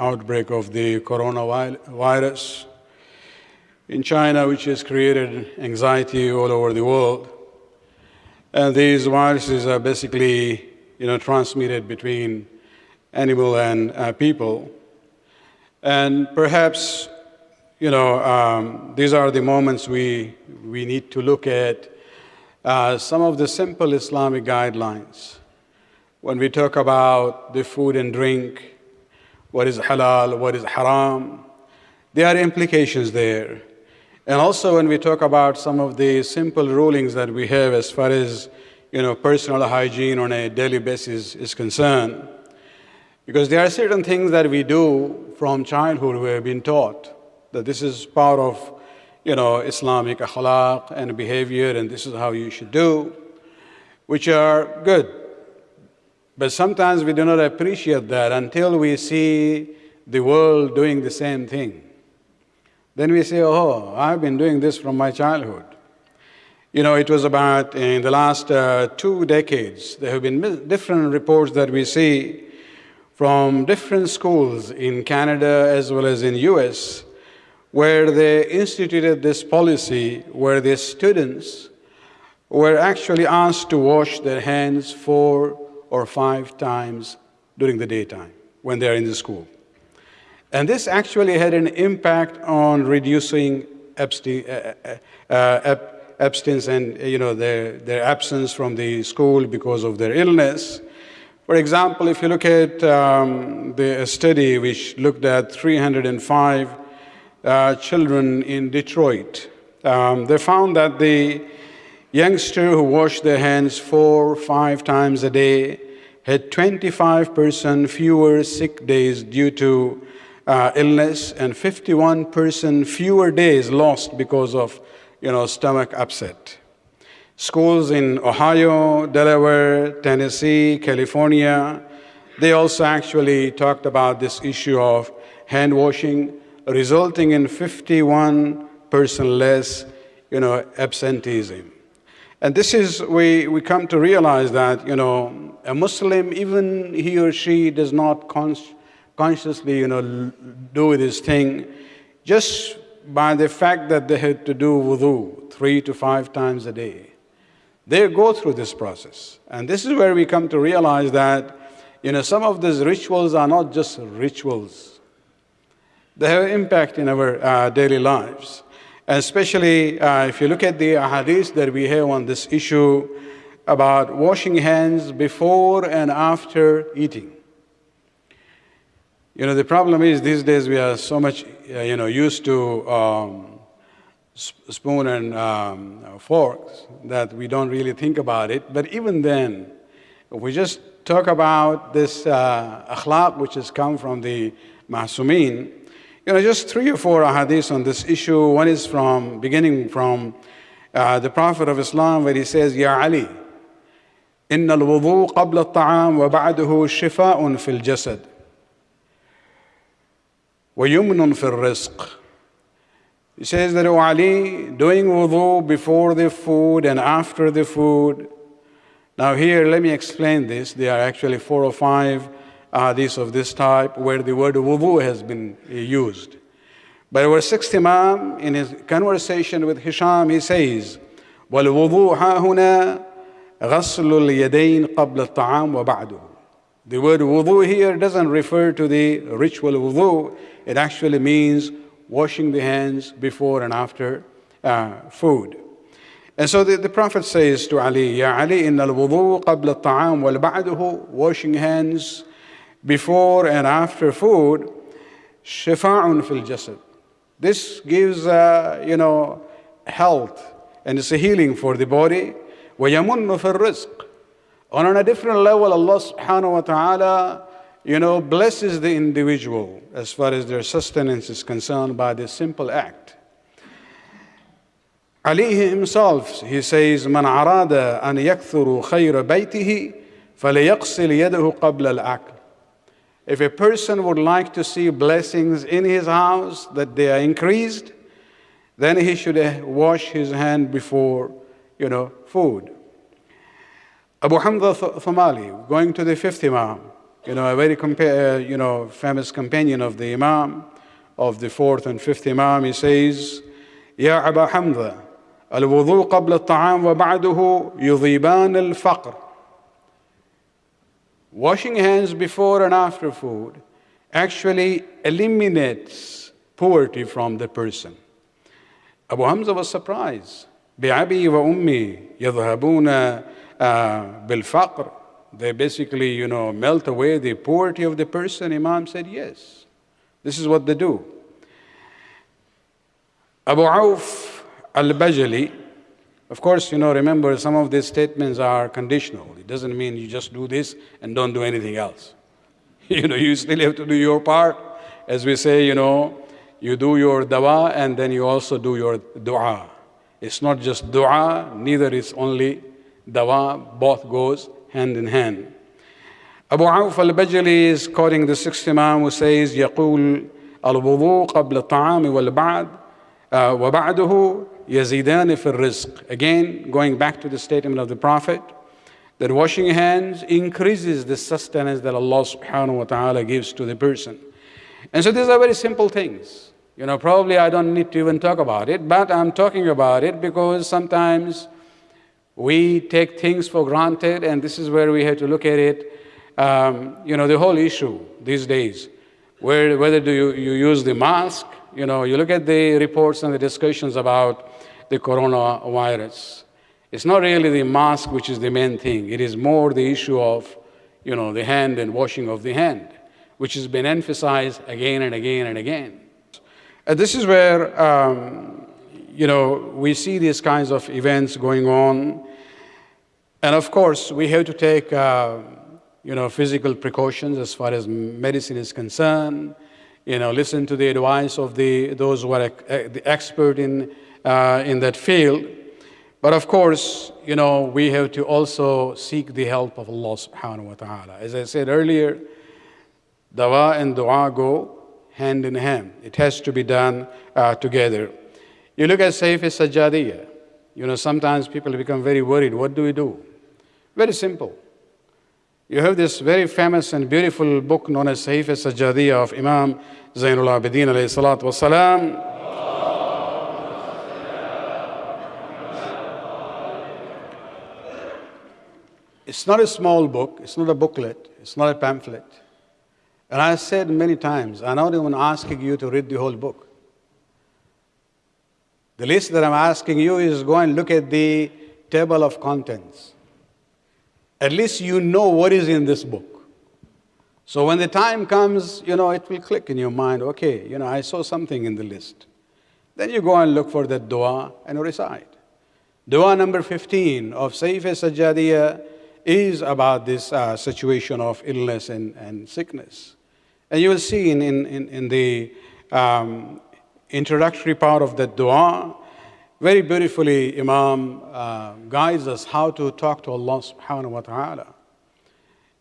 outbreak of the coronavirus in China, which has created anxiety all over the world. And these viruses are basically, you know, transmitted between animal and uh, people. And perhaps, you know, um, these are the moments we, we need to look at uh, some of the simple Islamic guidelines. When we talk about the food and drink, what is halal, what is haram, there are implications there. And also when we talk about some of the simple rulings that we have as far as you know, personal hygiene on a daily basis is concerned, because there are certain things that we do from childhood we have been taught that this is part of you know, Islamic akhlaq and behavior and this is how you should do, which are good. But sometimes we do not appreciate that until we see the world doing the same thing. Then we say, oh, I've been doing this from my childhood. You know, it was about in the last uh, two decades, there have been different reports that we see from different schools in Canada as well as in US where they instituted this policy where the students were actually asked to wash their hands four or five times during the daytime when they're in the school. And this actually had an impact on reducing uh, uh, uh abstinence and you know, their, their absence from the school because of their illness. For example, if you look at um, the study which looked at 305 uh, children in Detroit, um, they found that the youngster who washed their hands four, five times a day had 25% fewer sick days due to uh, illness and 51% fewer days lost because of you know, stomach upset. Schools in Ohio, Delaware, Tennessee, California, they also actually talked about this issue of hand washing, resulting in 51% less you know, absenteeism. And this is, we, we come to realize that, you know, a Muslim, even he or she does not cons consciously, you know, do this thing, just by the fact that they had to do wudu three to five times a day. They go through this process. And this is where we come to realize that, you know, some of these rituals are not just rituals. They have impact in our uh, daily lives. Especially uh, if you look at the hadith that we have on this issue about washing hands before and after eating. You know, the problem is these days we are so much, uh, you know, used to um, spoon and um, forks that we don't really think about it. But even then, if we just talk about this uh, akhlaq which has come from the Ma'sumin, you know, just three or four ahadith on this issue. One is from, beginning from uh, the Prophet of Islam where he says, Ya Ali, إن الوضوء قبل الطعام وبعده شفاء في الجسد وَيُمْنٌ فِي الرِّزْقِ He says that, O Ali, doing wudu before the food and after the food. Now here, let me explain this. There are actually four or five hadiths of this type where the word wudu has been used. But our sixth Imam, in his conversation with Hisham, he says, وَالْوُضُوء هَا هُنَا غَسْلُ الْيَدَيْنِ قَبْلَ الطَّعَامِ وَبَعْدُهُ the word wudu here doesn't refer to the ritual wudu. It actually means washing the hands before and after uh, food. And so the, the Prophet says to Ali, Ya Ali, inna al-wudu qabla al-ta'am wal ba'duhu, washing hands before and after food, shifa'un fil jasad. This gives, uh, you know, health and it's a healing for the body. وَيَمُنُّ فِي الرِّزْقِ on a different level, Allah subhanahu wa ta'ala, you know, blesses the individual as far as their sustenance is concerned by this simple act. Ali himself, he says, من أراد أن يكثر خير بيته فليغسل يده قبل الأكل. If a person would like to see blessings in his house, that they are increased, then he should wash his hand before, you know, food. Abu Hamza Thumali, going to the fifth Imam, you know, a very compa- uh, you know, famous companion of the Imam, of the fourth and fifth Imam, he says, يا أبا حمزة الوضوء قبل الطعام وبعده يذيبان الفقر Washing hands before and after food actually eliminates poverty from the person. Abu Hamza was surprised. بأبي وأمي يذهبون بالفقر they basically, you know, melt away the poverty of the person? Imam said, yes. This is what they do. Abu Auf al-Bajali, of course, you know, remember some of these statements are conditional. It doesn't mean you just do this and don't do anything else. You know, you still have to do your part. As we say, you know, you do your dawa and then you also do your dua. It's not just dua, neither is only dawa, both goes hand in hand. Abu Auf al-Bajali is quoting the sixth Imam who says, يقول الوضوء قبل الطعام والبعد وبعده يزيدان في الرزق. Again, going back to the statement of the Prophet, that washing hands increases the sustenance that Allah subhanahu wa ta'ala gives to the person. And so these are very simple things. You know, probably I don't need to even talk about it, but I'm talking about it because sometimes we take things for granted, and this is where we have to look at it. Um, you know, the whole issue these days, where, whether do you, you use the mask, you know, you look at the reports and the discussions about the coronavirus. It's not really the mask which is the main thing. It is more the issue of, you know, the hand and washing of the hand, which has been emphasized again and again and again. And this is where, um, you know, we see these kinds of events going on and of course, we have to take, uh, you know, physical precautions as far as medicine is concerned. You know, listen to the advice of the, those who are uh, the expert in, uh, in that field. But of course, you know, we have to also seek the help of Allah subhanahu wa ta'ala. As I said earlier, dawa and dua go hand in hand. It has to be done uh, together. You look at Sahifa Sajjadiyah. You know, sometimes people become very worried. What do we do? Very simple. You have this very famous and beautiful book known as Sahif al-Sajjadiyah of Imam Zainul Abidin alayhi salatu wasalam. It's not a small book, it's not a booklet, it's not a pamphlet. And I said many times, I'm not even asking you to read the whole book. The list that I'm asking you is go and look at the table of contents. At least you know what is in this book. So when the time comes, you know, it will click in your mind, okay, you know, I saw something in the list. Then you go and look for that dua and recite. Dua number 15 of Sahifa Sajjadiyah is about this uh, situation of illness and, and sickness. And you will see in, in, in the um, introductory part of that dua, very beautifully, Imam uh, guides us how to talk to Allah subhanahu wa ta'ala.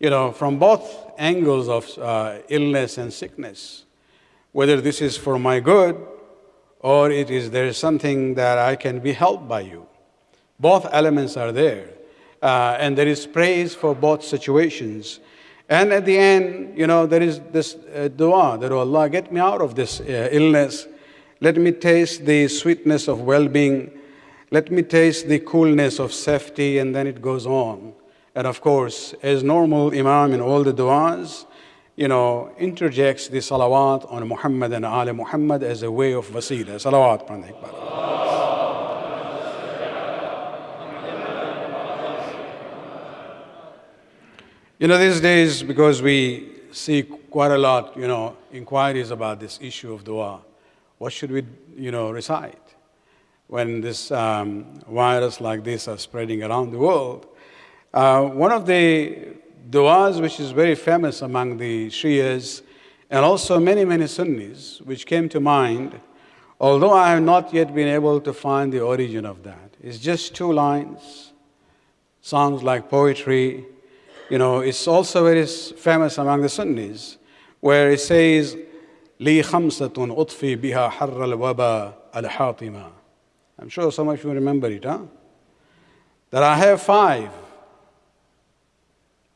You know, from both angles of uh, illness and sickness, whether this is for my good or it is there is something that I can be helped by you. Both elements are there. Uh, and there is praise for both situations. And at the end, you know, there is this uh, dua that, oh Allah, get me out of this uh, illness let me taste the sweetness of well being. Let me taste the coolness of safety, and then it goes on. And of course, as normal Imam in all the du'as, you know, interjects the salawat on Muhammad and Ali Muhammad as a way of wasila. Salawat, You know, these days, because we see quite a lot, you know, inquiries about this issue of dua what should we, you know, recite when this um, virus like this are spreading around the world? Uh, one of the du'as which is very famous among the Shias and also many, many Sunnis, which came to mind, although I have not yet been able to find the origin of that. It's just two lines, sounds like poetry You know, it's also very famous among the Sunnis, where it says, لي خمسة أطفي بها حر الوباء الحاطمة I'm sure some of you remember it, huh? That I have five,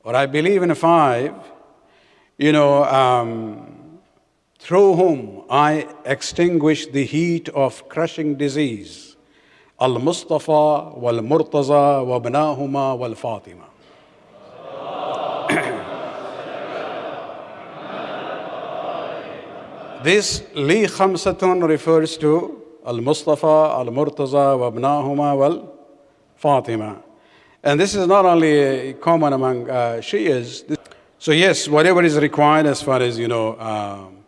or I believe in five, you know, um, through whom I extinguish the heat of crushing disease. Al-Mustafa wal-Murtaza wa wal-Fatima. This Li Khamsatun refers to Al-Mustafa, Al-Murtaza, Wabnahuma, Wal Fatima. And this is not only common among uh, Shias. So yes, whatever is required as far as, you know, um,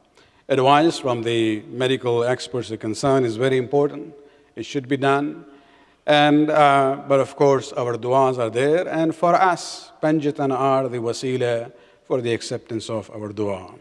advice from the medical experts are concerned is very important. It should be done. And, uh, but of course, our du'as are there. And for us, Panjatan are the wasila for the acceptance of our dua.